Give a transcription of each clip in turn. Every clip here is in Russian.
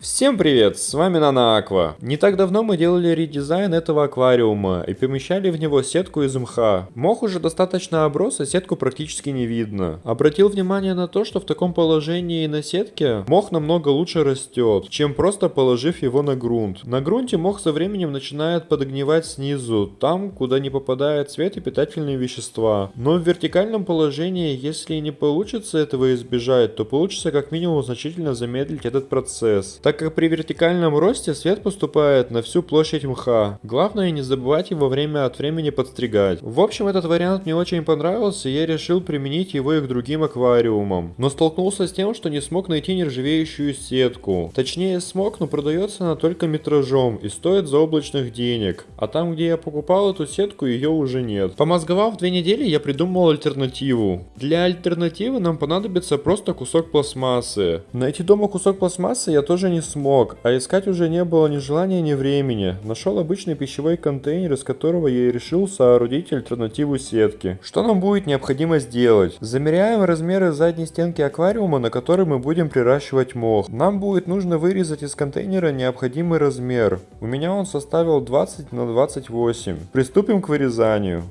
Всем привет, с вами Нана Аква. Не так давно мы делали редизайн этого аквариума и помещали в него сетку из мха. Мох уже достаточно оброс, а сетку практически не видно. Обратил внимание на то, что в таком положении на сетке мох намного лучше растет, чем просто положив его на грунт. На грунте мох со временем начинает подогнивать снизу, там, куда не попадает свет и питательные вещества. Но в вертикальном положении, если не получится этого избежать, то получится как минимум значительно замедлить этот процесс так как при вертикальном росте свет поступает на всю площадь мха. Главное не забывать его время от времени подстригать. В общем, этот вариант мне очень понравился, и я решил применить его и к другим аквариумам. Но столкнулся с тем, что не смог найти нержавеющую сетку. Точнее смог, но продается она только метражом и стоит заоблачных денег. А там, где я покупал эту сетку, ее уже нет. Помозговав две недели, я придумал альтернативу. Для альтернативы нам понадобится просто кусок пластмассы. Найти дома кусок пластмассы я тоже не не смог, а искать уже не было ни желания, ни времени. Нашел обычный пищевой контейнер, из которого я и решил соорудить альтернативу сетки. Что нам будет необходимо сделать? Замеряем размеры задней стенки аквариума, на которой мы будем приращивать мох. Нам будет нужно вырезать из контейнера необходимый размер. У меня он составил 20 на 28. Приступим к вырезанию.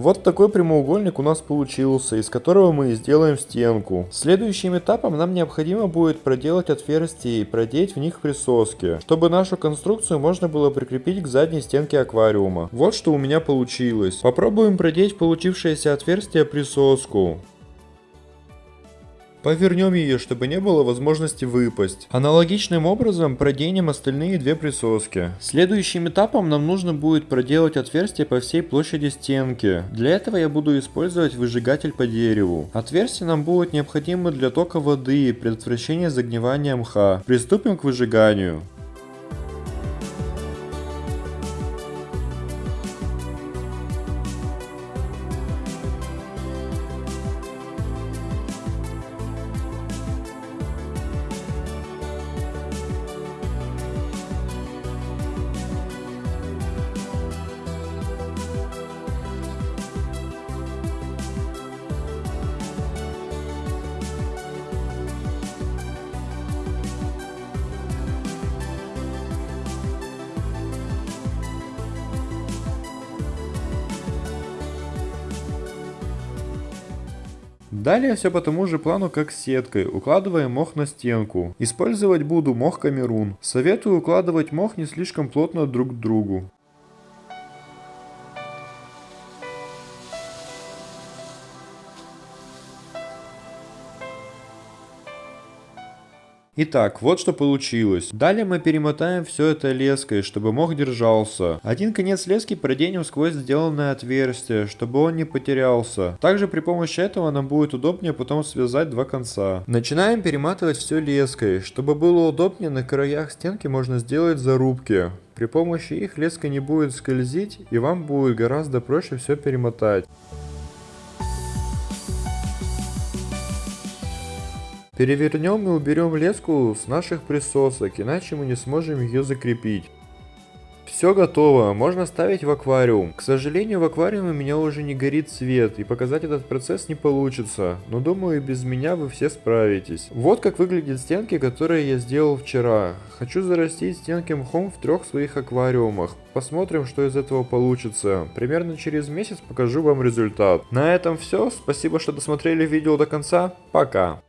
Вот такой прямоугольник у нас получился, из которого мы сделаем стенку. Следующим этапом нам необходимо будет проделать отверстия и продеть в них присоски, чтобы нашу конструкцию можно было прикрепить к задней стенке аквариума. Вот что у меня получилось. Попробуем продеть получившееся отверстие присоску. Повернем ее, чтобы не было возможности выпасть. Аналогичным образом проденем остальные две присоски. Следующим этапом нам нужно будет проделать отверстие по всей площади стенки. Для этого я буду использовать выжигатель по дереву. Отверстие нам будет необходимо для тока воды и предотвращения загнивания мха. Приступим к выжиганию. Далее все по тому же плану, как с сеткой. Укладываем мох на стенку. Использовать буду мох камерун. Советую укладывать мох не слишком плотно друг к другу. Итак, вот что получилось. Далее мы перемотаем все это леской, чтобы мох держался. Один конец лески проденем сквозь сделанное отверстие, чтобы он не потерялся. Также при помощи этого нам будет удобнее потом связать два конца. Начинаем перематывать все леской. Чтобы было удобнее, на краях стенки можно сделать зарубки. При помощи их леска не будет скользить и вам будет гораздо проще все перемотать. Перевернем и уберем леску с наших присосок, иначе мы не сможем ее закрепить. Все готово, можно ставить в аквариум. К сожалению, в аквариуме у меня уже не горит свет, и показать этот процесс не получится, но думаю, без меня вы все справитесь. Вот как выглядят стенки, которые я сделал вчера. Хочу зарастить стенки мхом в трех своих аквариумах. Посмотрим, что из этого получится. Примерно через месяц покажу вам результат. На этом все, спасибо, что досмотрели видео до конца, пока.